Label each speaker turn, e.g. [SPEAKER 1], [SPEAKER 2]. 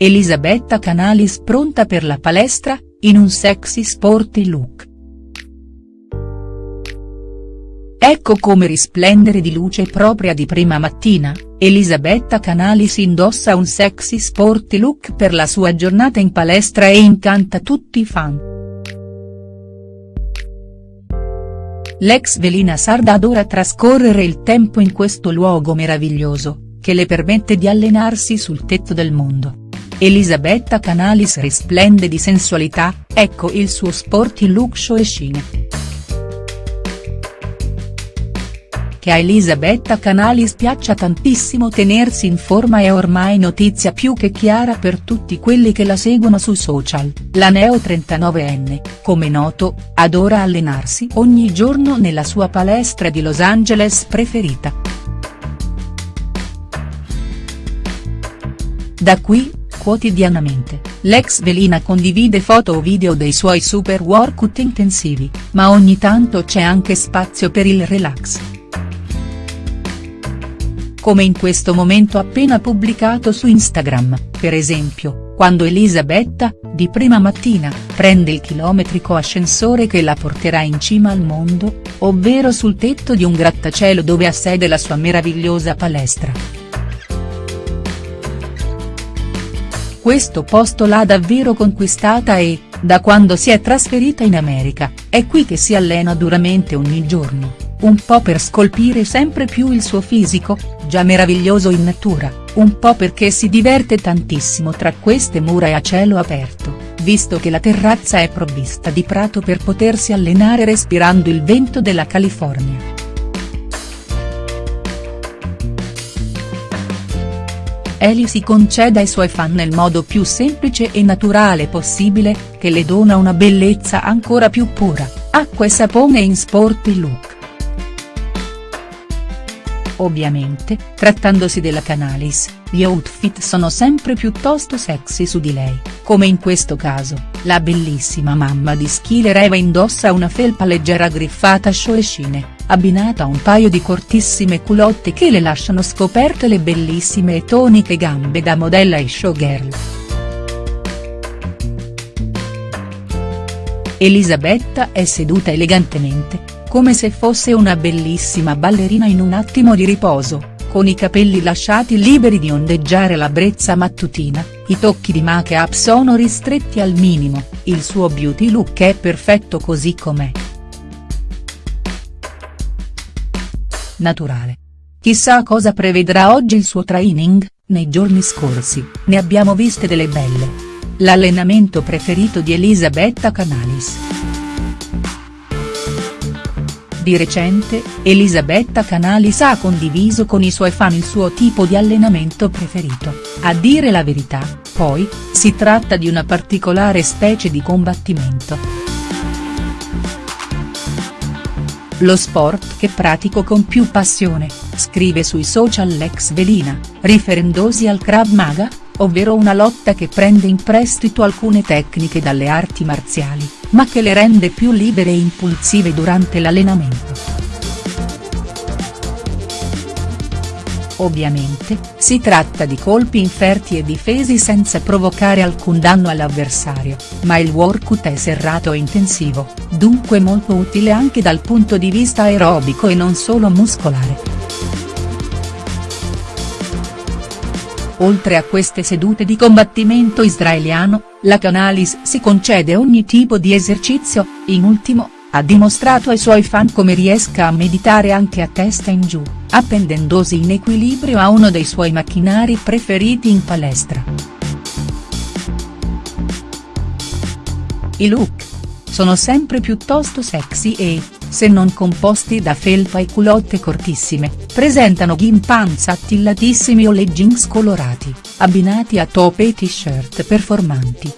[SPEAKER 1] Elisabetta Canalis pronta per la palestra, in un sexy sporty look. Ecco come risplendere di luce propria di prima mattina, Elisabetta Canalis indossa un sexy sporty look per la sua giornata in palestra e incanta tutti i fan. L'ex velina sarda adora trascorrere il tempo in questo luogo meraviglioso, che le permette di allenarsi sul tetto del mondo. Elisabetta Canalis risplende di sensualità, ecco il suo sporty look scene. Che a Elisabetta Canalis piaccia tantissimo tenersi in forma è ormai notizia più che chiara per tutti quelli che la seguono su social, la neo 39enne, come noto, adora allenarsi ogni giorno nella sua palestra di Los Angeles preferita. Da qui, quotidianamente, l'ex velina condivide foto o video dei suoi super workout intensivi, ma ogni tanto c'è anche spazio per il relax. Come in questo momento appena pubblicato su Instagram, per esempio, quando Elisabetta, di prima mattina, prende il chilometrico ascensore che la porterà in cima al mondo, ovvero sul tetto di un grattacielo dove ha sede la sua meravigliosa palestra. Questo posto l'ha davvero conquistata e, da quando si è trasferita in America, è qui che si allena duramente ogni giorno, un po' per scolpire sempre più il suo fisico, già meraviglioso in natura, un po' perché si diverte tantissimo tra queste mura e a cielo aperto, visto che la terrazza è provvista di prato per potersi allenare respirando il vento della California. Eli si concede ai suoi fan nel modo più semplice e naturale possibile, che le dona una bellezza ancora più pura, acqua e sapone in sporty look. Ovviamente, trattandosi della Canalis, gli outfit sono sempre piuttosto sexy su di lei, come in questo caso, la bellissima mamma di Schiller Eva indossa una felpa leggera griffata scioescine, abbinata a un paio di cortissime culotte che le lasciano scoperte le bellissime e toniche gambe da modella e showgirl. Elisabetta è seduta elegantemente, come se fosse una bellissima ballerina in un attimo di riposo, con i capelli lasciati liberi di ondeggiare la brezza mattutina, i tocchi di make-up sono ristretti al minimo, il suo beauty look è perfetto così com'è. Naturale. Chissà cosa prevedrà oggi il suo training, nei giorni scorsi, ne abbiamo viste delle belle. L'allenamento preferito di Elisabetta Canalis. Di recente, Elisabetta Canalis ha condiviso con i suoi fan il suo tipo di allenamento preferito, a dire la verità, poi, si tratta di una particolare specie di combattimento. Lo sport che pratico con più passione, scrive sui social l'ex velina, riferendosi al Krav Maga, ovvero una lotta che prende in prestito alcune tecniche dalle arti marziali, ma che le rende più libere e impulsive durante l'allenamento. Ovviamente, si tratta di colpi inferti e difesi senza provocare alcun danno all'avversario, ma il workout è serrato e intensivo, dunque molto utile anche dal punto di vista aerobico e non solo muscolare. Oltre a queste sedute di combattimento israeliano, la Canalis si concede ogni tipo di esercizio, in ultimo, ha dimostrato ai suoi fan come riesca a meditare anche a testa in giù, appendendosi in equilibrio a uno dei suoi macchinari preferiti in palestra. I look. Sono sempre piuttosto sexy e, se non composti da felpa e culotte cortissime, presentano gimpanza attillatissimi o leggings colorati, abbinati a top e t-shirt performanti,